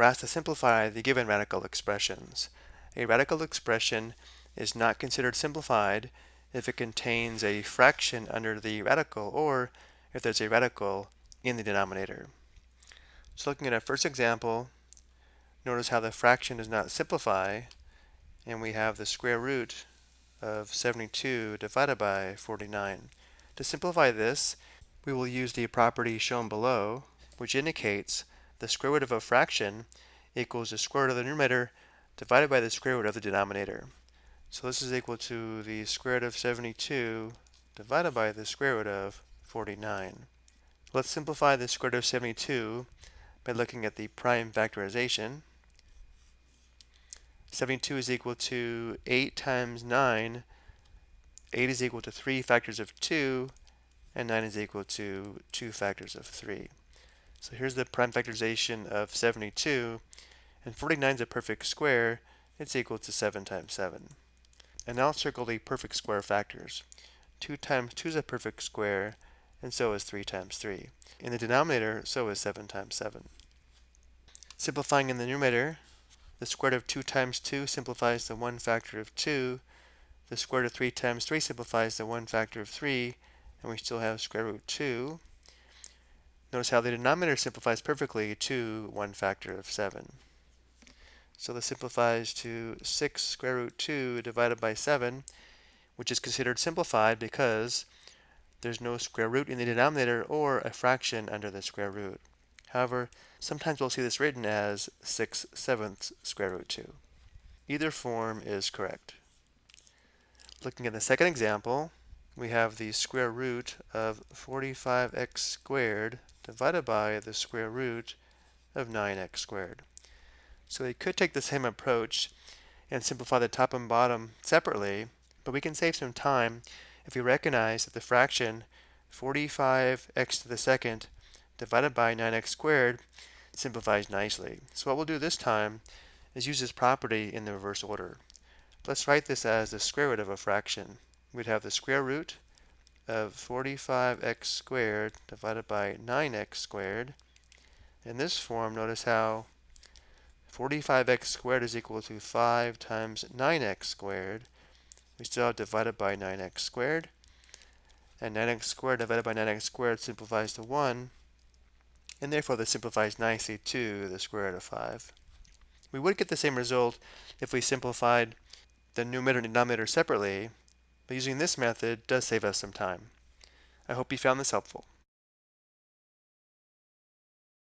we're asked to simplify the given radical expressions. A radical expression is not considered simplified if it contains a fraction under the radical or if there's a radical in the denominator. So looking at our first example, notice how the fraction does not simplify and we have the square root of 72 divided by 49. To simplify this, we will use the property shown below, which indicates the square root of a fraction equals the square root of the numerator divided by the square root of the denominator. So this is equal to the square root of 72 divided by the square root of 49. Let's simplify the square root of 72 by looking at the prime factorization. 72 is equal to 8 times 9. 8 is equal to 3 factors of 2, and 9 is equal to 2 factors of 3. So here's the prime factorization of 72, and 49 is a perfect square. It's equal to 7 times 7. And now I'll circle the perfect square factors. 2 times 2 is a perfect square, and so is 3 times 3. In the denominator, so is 7 times 7. Simplifying in the numerator, the square root of 2 times 2 simplifies the 1 factor of 2. The square root of 3 times 3 simplifies the 1 factor of 3, and we still have square root 2. Notice how the denominator simplifies perfectly to 1 factor of 7. So this simplifies to 6 square root 2 divided by 7, which is considered simplified because there's no square root in the denominator or a fraction under the square root. However, sometimes we'll see this written as 6 sevenths square root 2. Either form is correct. Looking at the second example, we have the square root of 45x squared divided by the square root of 9x squared. So we could take the same approach and simplify the top and bottom separately, but we can save some time if we recognize that the fraction 45x to the second divided by 9x squared simplifies nicely. So what we'll do this time is use this property in the reverse order. Let's write this as the square root of a fraction. We'd have the square root of 45x squared divided by 9x squared. In this form, notice how 45x squared is equal to 5 times 9x squared. We still have divided by 9x squared. And 9x squared divided by 9x squared simplifies to 1. And therefore, this simplifies nicely to the square root of 5. We would get the same result if we simplified the numerator and denominator separately, but using this method does save us some time. I hope you found this helpful.